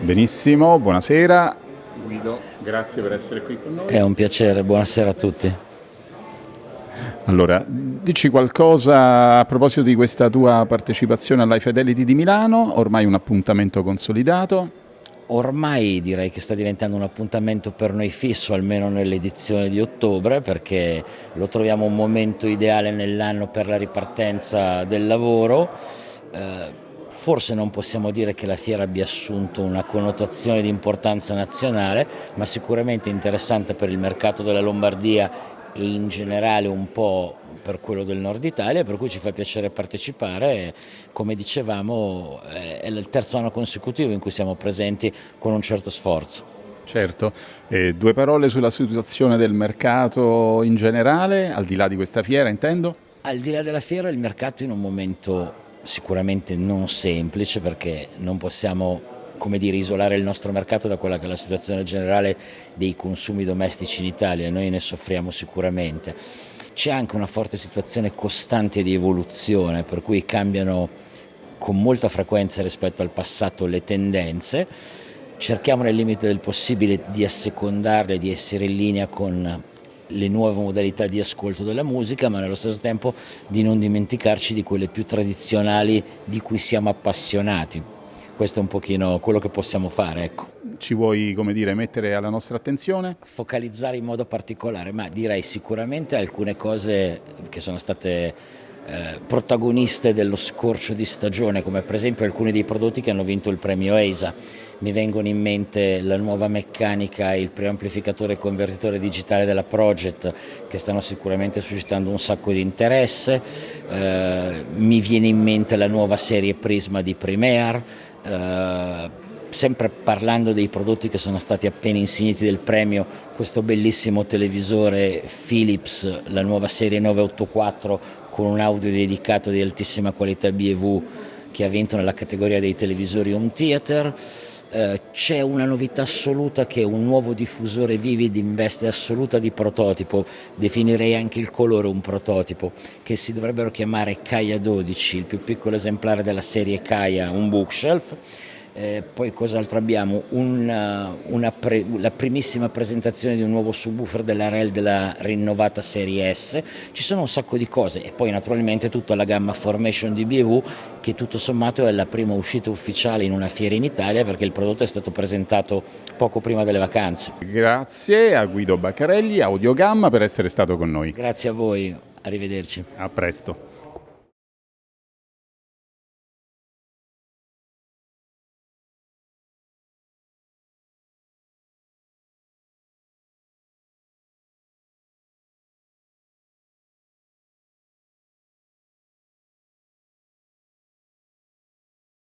Benissimo, buonasera. Guido, grazie per essere qui con noi. È un piacere, buonasera a tutti. Allora, dici qualcosa a proposito di questa tua partecipazione all'High Fidelity di Milano, ormai un appuntamento consolidato? Ormai direi che sta diventando un appuntamento per noi fisso, almeno nell'edizione di ottobre, perché lo troviamo un momento ideale nell'anno per la ripartenza del lavoro. Eh, Forse non possiamo dire che la fiera abbia assunto una connotazione di importanza nazionale, ma sicuramente interessante per il mercato della Lombardia e in generale un po' per quello del nord Italia, per cui ci fa piacere partecipare. Come dicevamo è il terzo anno consecutivo in cui siamo presenti con un certo sforzo. Certo, eh, due parole sulla situazione del mercato in generale, al di là di questa fiera intendo? Al di là della fiera il mercato in un momento sicuramente non semplice perché non possiamo come dire, isolare il nostro mercato da quella che è la situazione generale dei consumi domestici in Italia, noi ne soffriamo sicuramente. C'è anche una forte situazione costante di evoluzione, per cui cambiano con molta frequenza rispetto al passato le tendenze, cerchiamo nel limite del possibile di assecondarle, di essere in linea con le nuove modalità di ascolto della musica, ma nello stesso tempo di non dimenticarci di quelle più tradizionali di cui siamo appassionati. Questo è un pochino quello che possiamo fare. Ecco. Ci vuoi come dire, mettere alla nostra attenzione? Focalizzare in modo particolare, ma direi sicuramente alcune cose che sono state eh, protagoniste dello scorcio di stagione, come per esempio alcuni dei prodotti che hanno vinto il premio EISA mi vengono in mente la nuova meccanica e il preamplificatore e convertitore digitale della Project che stanno sicuramente suscitando un sacco di interesse, eh, mi viene in mente la nuova serie Prisma di Premiere, eh, sempre parlando dei prodotti che sono stati appena insigniti del premio, questo bellissimo televisore Philips, la nuova serie 984 con un audio dedicato di altissima qualità BV che ha vinto nella categoria dei televisori home theater, eh, c'è una novità assoluta che è un nuovo diffusore Vivid in veste assoluta di prototipo, definirei anche il colore un prototipo, che si dovrebbero chiamare Kaya 12, il più piccolo esemplare della serie Kaya, un bookshelf, eh, poi cos'altro abbiamo? Una, una pre, la primissima presentazione di un nuovo subwoofer della REL della rinnovata serie S, ci sono un sacco di cose e poi naturalmente tutta la gamma Formation di BV che tutto sommato è la prima uscita ufficiale in una fiera in Italia perché il prodotto è stato presentato poco prima delle vacanze. Grazie a Guido Baccarelli, Audiogamma per essere stato con noi. Grazie a voi, arrivederci. A presto.